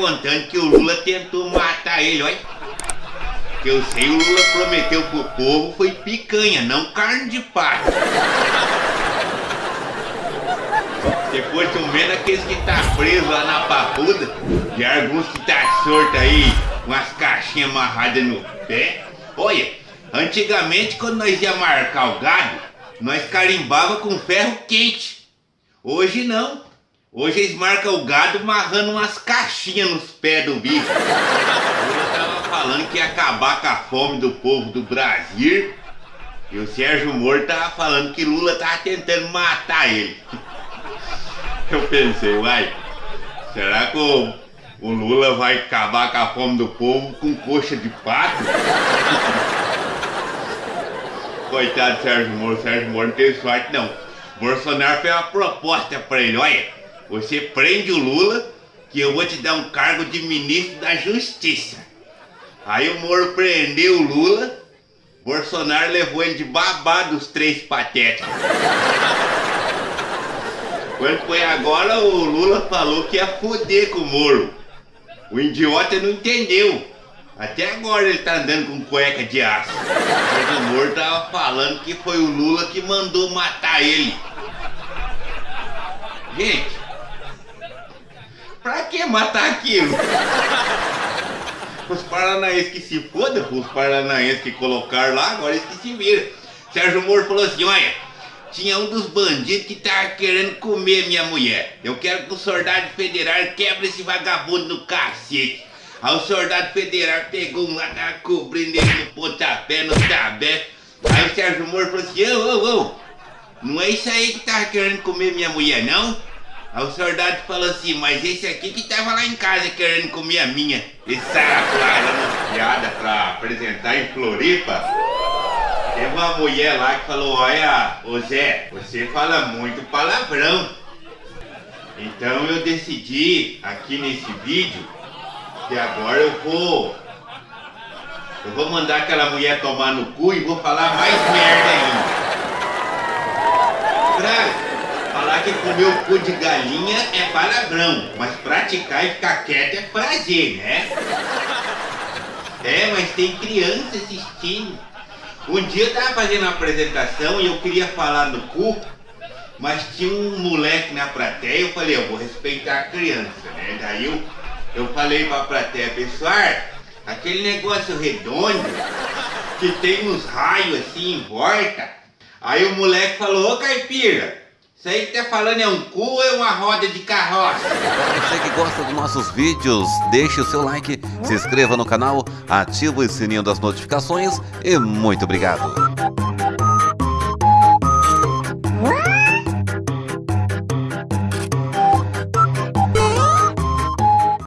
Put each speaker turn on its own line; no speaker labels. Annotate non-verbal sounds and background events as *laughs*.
contando que o Lula tentou matar ele, olha. Que eu sei, o Lula prometeu pro povo foi picanha, não carne de pato. Depois um menos aqueles que tá preso lá na papuda, e alguns que tá sorto aí, com as caixinhas amarradas no pé. Olha, antigamente quando nós ia marcar o gado, nós carimbava com ferro quente. Hoje não. Hoje eles marcam o gado amarrando umas caixinhas nos pés do bicho. Eu tava falando que ia acabar com a fome do povo do Brasil. E o Sérgio Moro tava falando que Lula tava tentando matar ele. *laughs* Eu pensei, uai, será que o, o Lula vai acabar com a fome do povo com coxa de pato? *laughs* Coitado do Sérgio Moro, Sérgio Moro não teve sorte não. Bolsonaro fez uma proposta pra ele, olha. Você prende o Lula, que eu vou te dar um cargo de ministro da Justiça. Aí o Moro prendeu o Lula, Bolsonaro levou ele de babá dos três patéticos. Quando foi agora, o Lula falou que ia foder com o Moro. O idiota não entendeu. Até agora ele tá andando com cueca de aço. Mas o Moro tava falando que foi o Lula que mandou matar ele. Gente, Pra que matar aquilo? Os paranaenses que se fodam, os paranaenses que colocaram lá, agora eles que se viram. Sérgio Moro falou assim, olha, tinha um dos bandidos que tava querendo comer minha mulher. Eu quero que o soldado federal quebre esse vagabundo no cacete. Aí o soldado federal pegou um lá, tava cobrindo ele no pontapé, no tabé. Aí o Sérgio Moro falou assim, ô, ô, ô, não é isso aí que tava querendo comer minha mulher, não? Aí o soldado falou assim, mas esse aqui que tava lá em casa querendo comer a minha. Esse saco lá piada pra apresentar em Floripa. Teve uma mulher lá que falou, olha, ô Zé, você fala muito palavrão. Então eu decidi aqui nesse vídeo que agora eu vou. Eu vou mandar aquela mulher tomar no cu e vou falar mais merda ainda. Pra Que comer o cu de galinha é palavrão, mas praticar e ficar quieto é prazer, né? É, mas tem criança assistindo. Um dia eu tava fazendo uma apresentação e eu queria falar no cu, mas tinha um moleque na plateia, eu falei, eu vou respeitar a criança, né? Daí eu, eu falei pra plateia, pessoal, aquele negócio redondo, que tem uns raios assim em volta. Aí o moleque falou, ô caipira, isso aí que tá falando é um cu ou é uma roda de carroça?
Você que gosta dos nossos vídeos, deixe o seu like, se inscreva no canal, ative o sininho das notificações e muito obrigado.